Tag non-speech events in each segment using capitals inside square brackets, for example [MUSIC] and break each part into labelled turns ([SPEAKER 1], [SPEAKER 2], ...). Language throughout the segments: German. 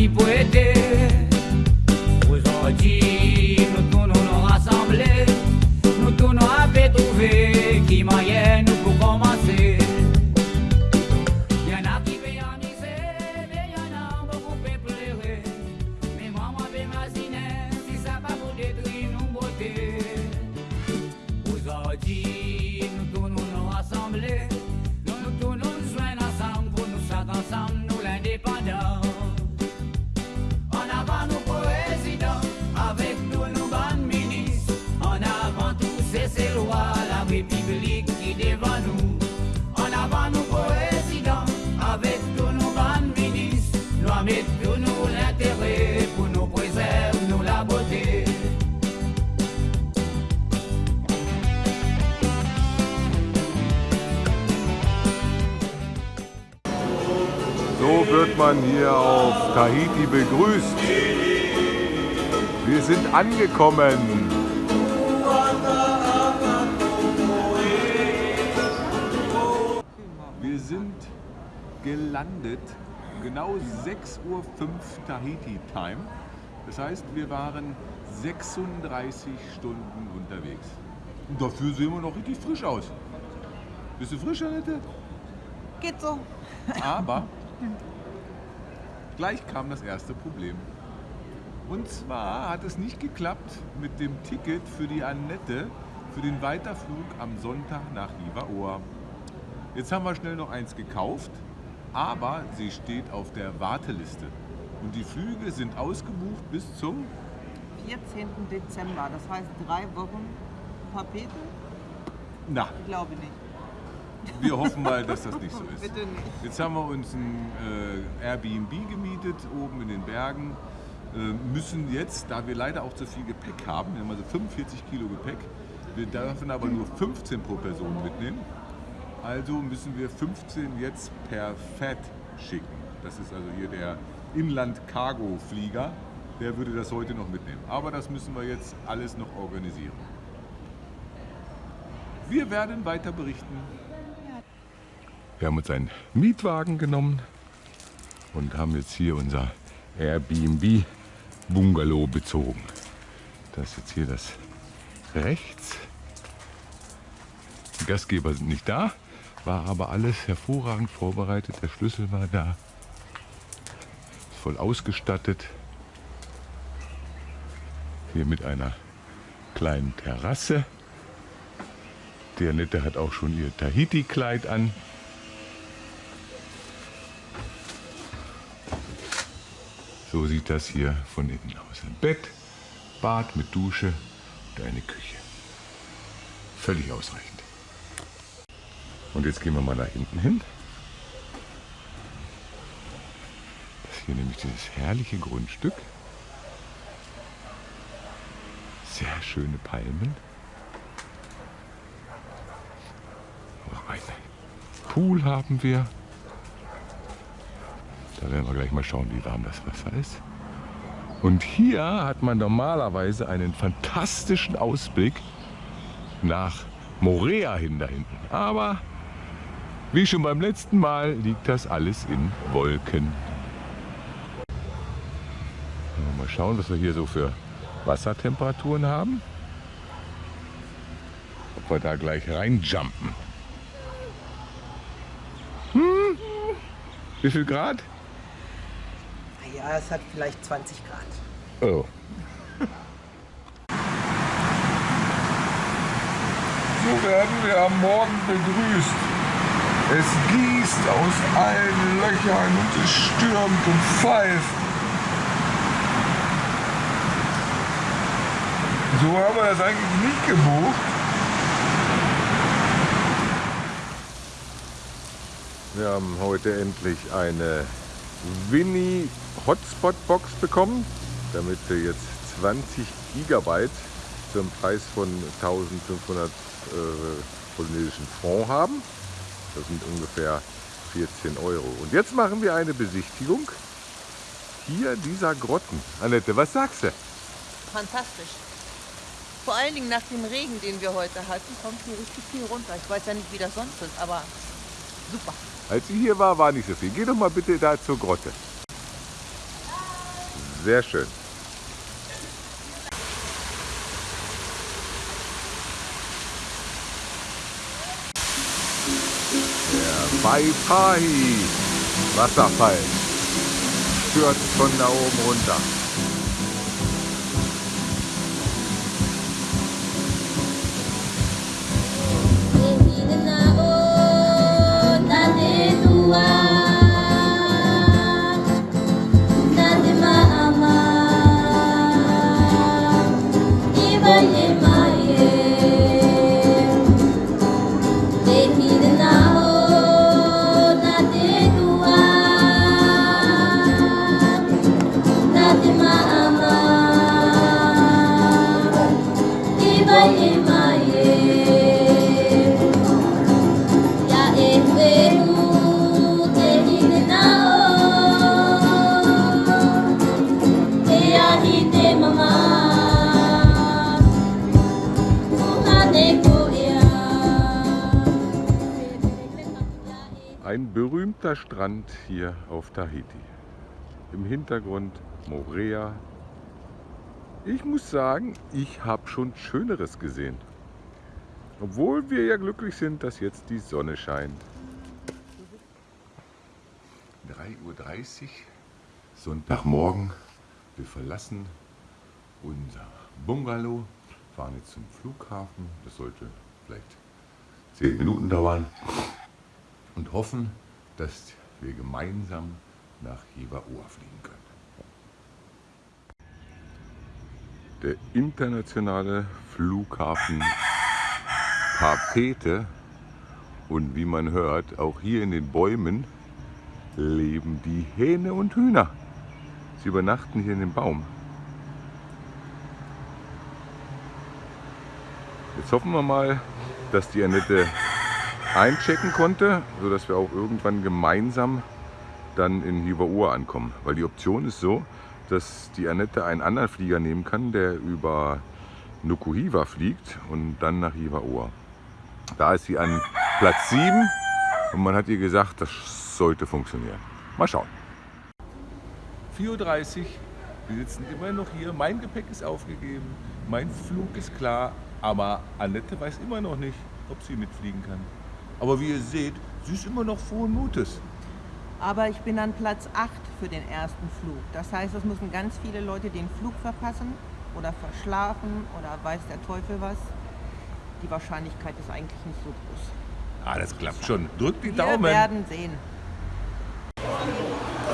[SPEAKER 1] Y puede man hier auf Tahiti begrüßt. Wir sind angekommen. Wir sind gelandet, genau 6.05 Uhr Tahiti-Time. Das heißt, wir waren 36 Stunden unterwegs. Und dafür sehen wir noch richtig frisch aus. Bist du frisch, Annette?
[SPEAKER 2] Geht so.
[SPEAKER 1] Aber [LAUGHS] gleich kam das erste Problem. Und zwar hat es nicht geklappt mit dem Ticket für die Annette für den Weiterflug am Sonntag nach Ivaoa. Jetzt haben wir schnell noch eins gekauft, aber sie steht auf der Warteliste. Und die Flüge sind ausgebucht bis zum
[SPEAKER 2] 14. Dezember, das heißt drei Wochen Tapete?
[SPEAKER 1] Na,
[SPEAKER 2] Ich glaube nicht.
[SPEAKER 1] Wir hoffen mal, dass das nicht so ist.
[SPEAKER 2] Bitte nicht.
[SPEAKER 1] Jetzt haben wir uns ein äh, Airbnb gemietet, oben in den Bergen. Äh, müssen jetzt, da wir leider auch zu viel Gepäck haben, wir haben also 45 Kilo Gepäck, wir dürfen aber nur 15 pro Person mitnehmen. Also müssen wir 15 jetzt per FAT schicken. Das ist also hier der Inland-Cargo-Flieger. Der würde das heute noch mitnehmen. Aber das müssen wir jetzt alles noch organisieren. Wir werden weiter berichten. Wir haben uns einen Mietwagen genommen und haben jetzt hier unser Airbnb Bungalow bezogen. Das ist jetzt hier das rechts. Die Gastgeber sind nicht da, war aber alles hervorragend vorbereitet. Der Schlüssel war da, ist voll ausgestattet. Hier mit einer kleinen Terrasse. Die Annette hat auch schon ihr Tahiti-Kleid an. So sieht das hier von innen aus. Ein Bett, Bad mit Dusche und eine Küche. Völlig ausreichend. Und jetzt gehen wir mal nach hinten hin. Das hier nämlich dieses herrliche Grundstück. Sehr schöne Palmen. Auch einen Pool haben wir. Da werden wir gleich mal schauen, wie warm das Wasser ist. Und hier hat man normalerweise einen fantastischen Ausblick nach Morea hin da hinten. Aber wie schon beim letzten Mal liegt das alles in Wolken. Mal schauen, was wir hier so für Wassertemperaturen haben. Ob wir da gleich reinjumpen. Hm? Wie viel Grad?
[SPEAKER 2] Ja, es hat vielleicht 20 Grad.
[SPEAKER 1] Oh. So werden wir am Morgen begrüßt. Es gießt aus allen Löchern und es stürmt und pfeift. So haben wir das eigentlich nicht gebucht. Wir haben heute endlich eine Winnie Hotspot Box bekommen, damit wir jetzt 20 Gigabyte zum Preis von 1500 äh, polynesischen Franc haben. Das sind ungefähr 14 Euro. Und jetzt machen wir eine Besichtigung hier dieser Grotten. Annette, was sagst du?
[SPEAKER 2] Fantastisch. Vor allen Dingen nach dem Regen, den wir heute hatten, kommt hier richtig viel runter. Ich weiß ja nicht, wie das sonst ist, aber super.
[SPEAKER 1] Als ich hier war, war nicht so viel. Geh doch mal bitte da zur Grotte. Sehr schön. Der Baipai Wasserfall stürzt von da oben runter. Ein berühmter Strand hier auf Tahiti. Im Hintergrund Morea. Ich muss sagen, ich habe schon Schöneres gesehen. Obwohl wir ja glücklich sind, dass jetzt die Sonne scheint. 3.30 Uhr, Sonntagmorgen. Wir verlassen unser Bungalow, fahren jetzt zum Flughafen. Das sollte vielleicht 10 Minuten dauern und hoffen, dass wir gemeinsam nach Jever-Ohr fliegen können. Der internationale Flughafen Papete und wie man hört, auch hier in den Bäumen leben die Hähne und Hühner. Sie übernachten hier in dem Baum. Jetzt hoffen wir mal, dass die Annette einchecken konnte, sodass wir auch irgendwann gemeinsam dann in Hivaoa ankommen. Weil die Option ist so, dass die Annette einen anderen Flieger nehmen kann, der über Nukuhiva fliegt und dann nach Hivaoa. Da ist sie an Platz 7 und man hat ihr gesagt, das sollte funktionieren. Mal schauen. 4.30 Uhr, wir sitzen immer noch hier. Mein Gepäck ist aufgegeben, mein Flug ist klar, aber Annette weiß immer noch nicht, ob sie mitfliegen kann. Aber wie ihr seht, sie ist immer noch frohen Mutes.
[SPEAKER 2] Aber ich bin an Platz 8 für den ersten Flug. Das heißt, es müssen ganz viele Leute den Flug verpassen oder verschlafen oder weiß der Teufel was. Die Wahrscheinlichkeit ist eigentlich nicht so groß.
[SPEAKER 1] Ah, das klappt schon. Drückt die
[SPEAKER 2] Wir
[SPEAKER 1] Daumen.
[SPEAKER 2] werden sehen.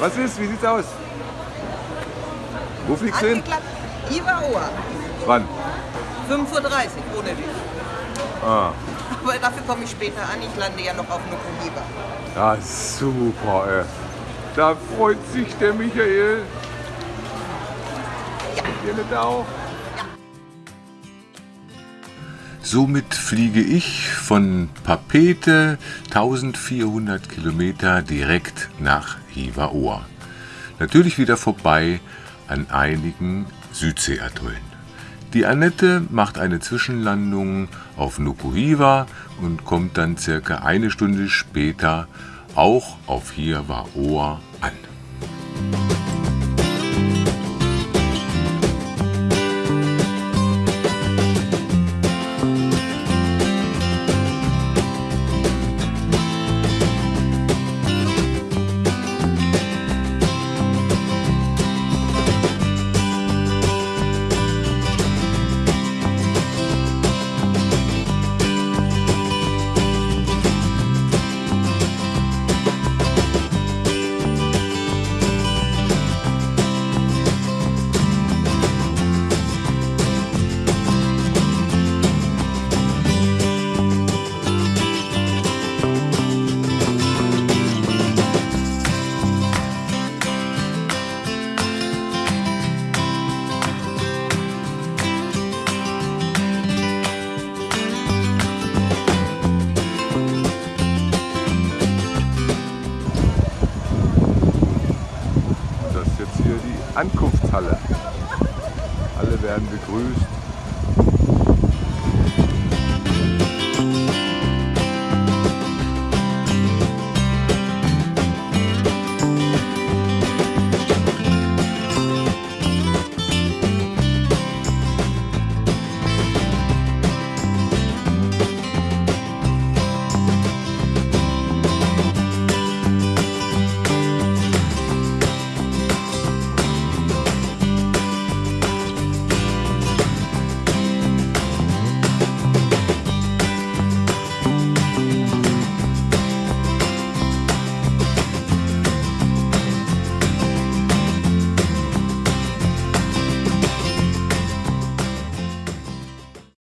[SPEAKER 1] Was ist? Wie sieht's aus? Wo fliegst du hin?
[SPEAKER 2] Angeklappt. Iwaoa.
[SPEAKER 1] Wann?
[SPEAKER 2] 5.30 Uhr ohne dich.
[SPEAKER 1] Ah,
[SPEAKER 2] Aber dafür komme ich später an. Ich lande ja noch auf Nukuhiva.
[SPEAKER 1] ja, super, ey. Da freut sich der Michael.
[SPEAKER 2] Ja.
[SPEAKER 1] Ihr nicht auch? Somit fliege ich von Papete 1400 Kilometer direkt nach Hivaoa. Natürlich wieder vorbei an einigen Südseeatollen. Die Annette macht eine Zwischenlandung auf Nukuhiva und kommt dann circa eine Stunde später auch auf Hivaoa an.